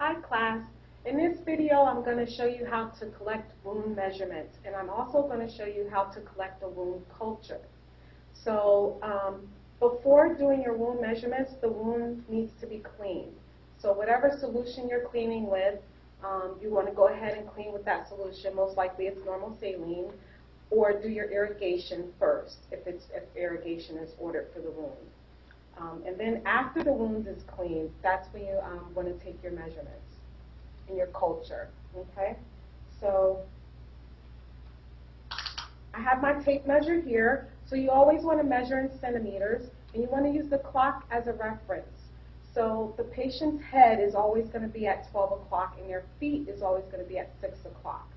Hi class. In this video I'm going to show you how to collect wound measurements and I'm also going to show you how to collect a wound culture. So um, before doing your wound measurements the wound needs to be cleaned. So whatever solution you're cleaning with um, you want to go ahead and clean with that solution. Most likely it's normal saline or do your irrigation first if, it's, if irrigation is ordered for the wound. Um, and then after the wound is cleaned, that's when you um, want to take your measurements in your culture. Okay? So I have my tape measure here. So you always want to measure in centimeters, and you want to use the clock as a reference. So the patient's head is always going to be at 12 o'clock, and their feet is always going to be at 6 o'clock.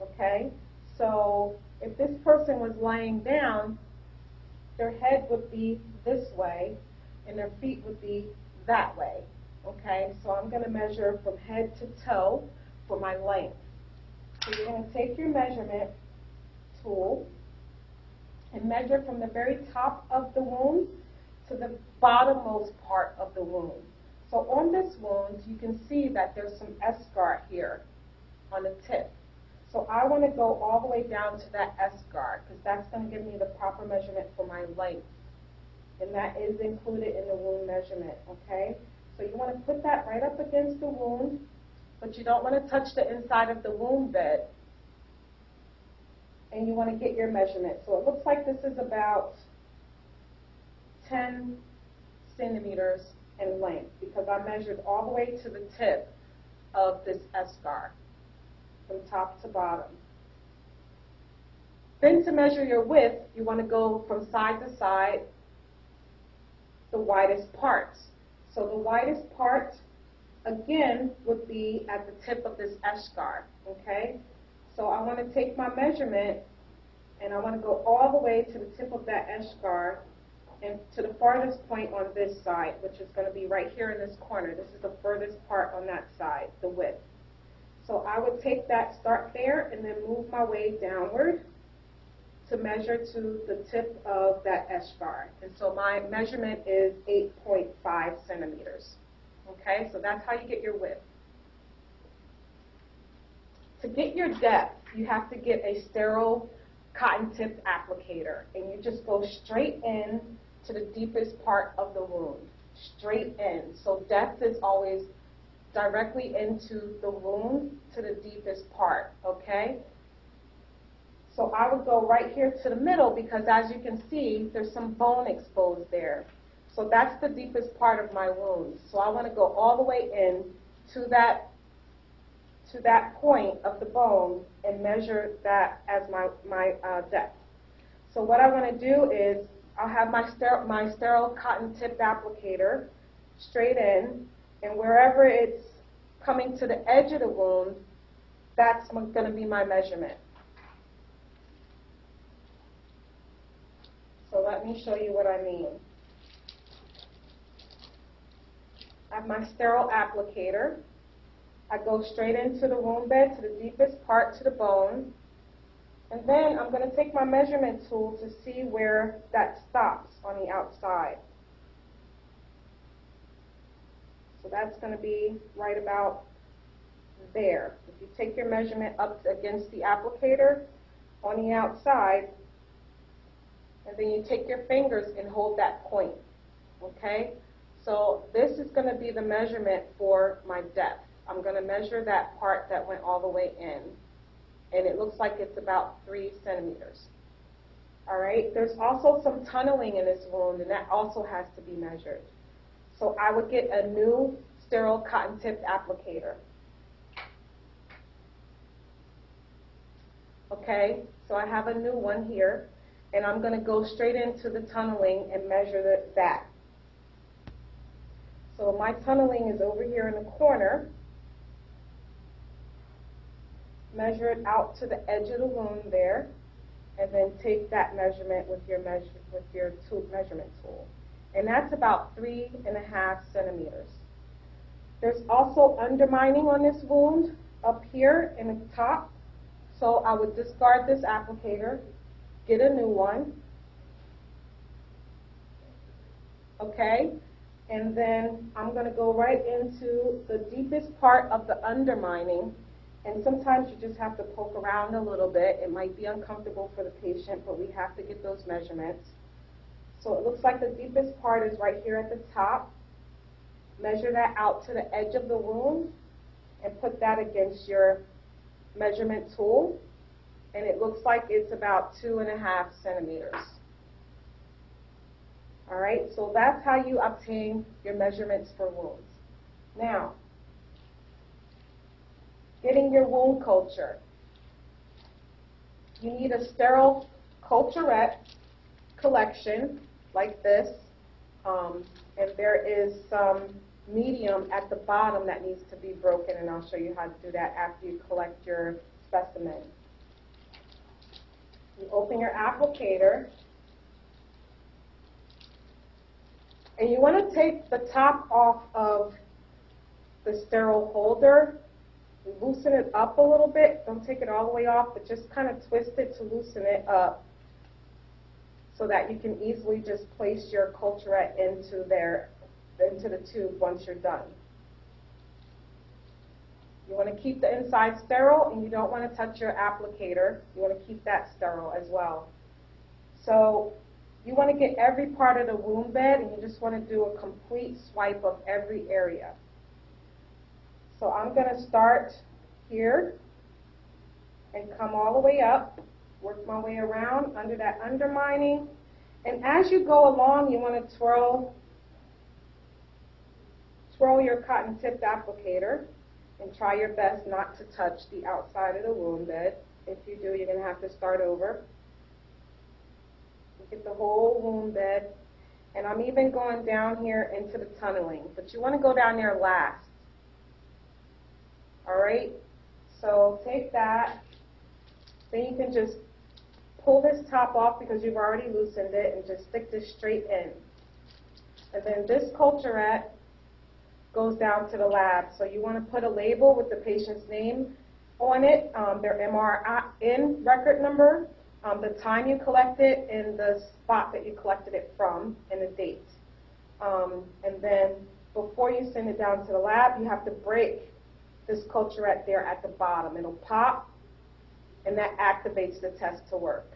Okay? So if this person was lying down, their head would be this way, and their feet would be that way. Okay, so I'm going to measure from head to toe for my length. So you're going to take your measurement tool and measure from the very top of the wound to the bottommost part of the wound. So on this wound, you can see that there's some eschar here on the tip. So I want to go all the way down to that eschar because that's going to give me the proper measurement for my length and that is included in the wound measurement, okay? So you want to put that right up against the wound, but you don't want to touch the inside of the wound bed. And you want to get your measurement. So it looks like this is about 10 centimeters in length because I measured all the way to the tip of this eschar from top to bottom. Then to measure your width, you want to go from side to side the widest parts. So the widest part, again, would be at the tip of this eschar, okay? So I want to take my measurement and I want to go all the way to the tip of that eschar and to the farthest point on this side, which is going to be right here in this corner. This is the furthest part on that side, the width. So I would take that, start there, and then move my way downward to measure to the tip of that eschar. And so my measurement is 8.5 centimeters. Okay, so that's how you get your width. To get your depth, you have to get a sterile cotton tipped applicator. And you just go straight in to the deepest part of the wound. Straight in. So depth is always directly into the wound to the deepest part. Okay? So I would go right here to the middle because as you can see, there's some bone exposed there. So that's the deepest part of my wound. So I want to go all the way in to that to that point of the bone and measure that as my, my uh, depth. So what I want to do is I'll have my, ster my sterile cotton tip applicator straight in, and wherever it's coming to the edge of the wound, that's going to be my measurement. So let me show you what I mean. I have my sterile applicator. I go straight into the wound bed to the deepest part to the bone. And then I'm going to take my measurement tool to see where that stops on the outside. So that's going to be right about there. If you take your measurement up against the applicator on the outside, and then you take your fingers and hold that point, okay? So this is going to be the measurement for my depth. I'm going to measure that part that went all the way in, and it looks like it's about three centimeters. All right, there's also some tunneling in this wound, and that also has to be measured. So I would get a new sterile cotton tipped applicator. Okay, so I have a new one here and I'm going to go straight into the tunneling and measure that. So my tunneling is over here in the corner. Measure it out to the edge of the wound there, and then take that measurement with your measure with your tool, measurement tool. And that's about three and a half centimeters. There's also undermining on this wound up here in the top. So I would discard this applicator get a new one. Okay? And then I'm going to go right into the deepest part of the undermining, and sometimes you just have to poke around a little bit. It might be uncomfortable for the patient, but we have to get those measurements. So it looks like the deepest part is right here at the top. Measure that out to the edge of the wound and put that against your measurement tool. And it looks like it's about two and a half centimeters. All right, so that's how you obtain your measurements for wounds. Now, getting your wound culture. You need a sterile culturette collection like this. Um, and there is some medium at the bottom that needs to be broken, and I'll show you how to do that after you collect your specimen. You open your applicator, and you want to take the top off of the sterile holder, loosen it up a little bit. Don't take it all the way off, but just kind of twist it to loosen it up so that you can easily just place your culturette into there, into the tube once you're done. You want to keep the inside sterile and you don't want to touch your applicator. You want to keep that sterile as well. So you want to get every part of the wound bed and you just want to do a complete swipe of every area. So I'm going to start here and come all the way up work my way around under that undermining. And as you go along, you want to twirl, twirl your cotton tipped applicator and try your best not to touch the outside of the wound bed. If you do, you're going to have to start over. Get the whole wound bed. And I'm even going down here into the tunneling, but you want to go down there last. All right? So take that. Then you can just pull this top off because you've already loosened it and just stick this straight in. And then this culturette goes down to the lab. So you want to put a label with the patient's name on it, um, their MRN record number, um, the time you collected, it, and the spot that you collected it from, and the date. Um, and then before you send it down to the lab, you have to break this culturette there at the bottom. It'll pop, and that activates the test to work.